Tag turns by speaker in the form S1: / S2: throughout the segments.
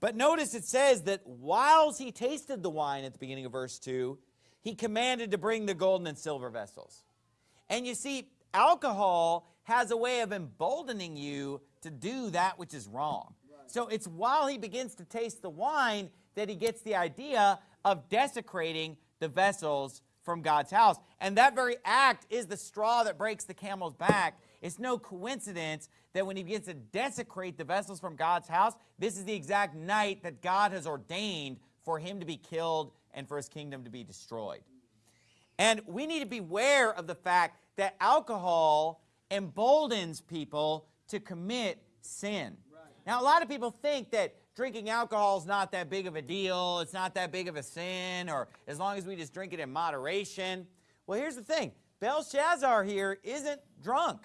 S1: But notice it says that whilst he tasted the wine at the beginning of verse 2, he commanded to bring the golden and silver vessels. And you see, alcohol has a way of emboldening you to do that which is wrong. Right. So it's while he begins to taste the wine that he gets the idea of desecrating the vessels from God's house. And that very act is the straw that breaks the camel's back. It's no coincidence that when he begins to desecrate the vessels from God's house, this is the exact night that God has ordained for him to be killed and for his kingdom to be destroyed. And we need to beware of the fact that alcohol emboldens people to commit sin. Now, a lot of people think that drinking alcohol is not that big of a deal, it's not that big of a sin, or as long as we just drink it in moderation. Well, here's the thing. Belshazzar here isn't drunk.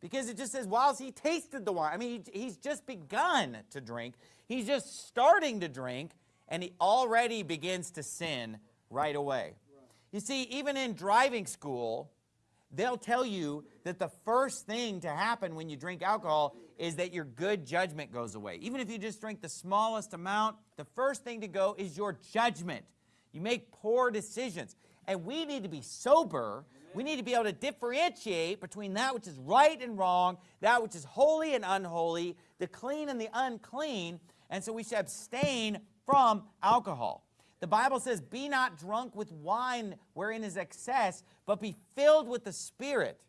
S1: Because it just says, whilst he tasted the wine. I mean, he, he's just begun to drink. He's just starting to drink, and he already begins to sin right away. You see, even in driving school, they'll tell you that the first thing to happen when you drink alcohol is that your good judgment goes away. Even if you just drink the smallest amount, the first thing to go is your judgment. You make poor decisions. And we need to be sober. We need to be able to differentiate between that which is right and wrong, that which is holy and unholy, the clean and the unclean. And so we should abstain from alcohol. The Bible says, be not drunk with wine wherein is excess, but be filled with the Spirit.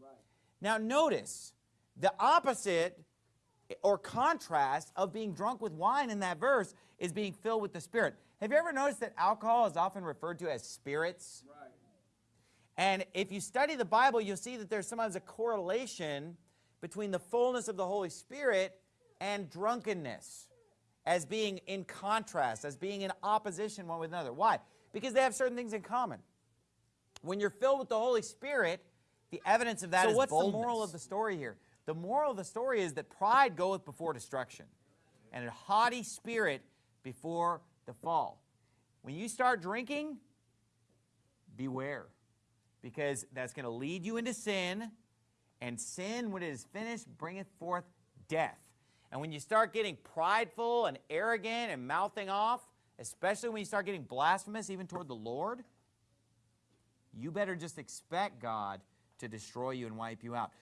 S1: Right. Now notice, the opposite or contrast of being drunk with wine in that verse is being filled with the Spirit. Have you ever noticed that alcohol is often referred to as spirits? Right. And if you study the Bible, you'll see that there's sometimes a correlation between the fullness of the Holy Spirit and drunkenness as being in contrast, as being in opposition one with another. Why? Because they have certain things in common. When you're filled with the Holy Spirit, the evidence of that so is what's boldness. the moral of the story here? The moral of the story is that pride goeth before destruction, and a haughty spirit before the fall. When you start drinking, beware, because that's going to lead you into sin, and sin, when it is finished, bringeth forth death. And when you start getting prideful and arrogant and mouthing off, especially when you start getting blasphemous even toward the Lord, you better just expect God to destroy you and wipe you out.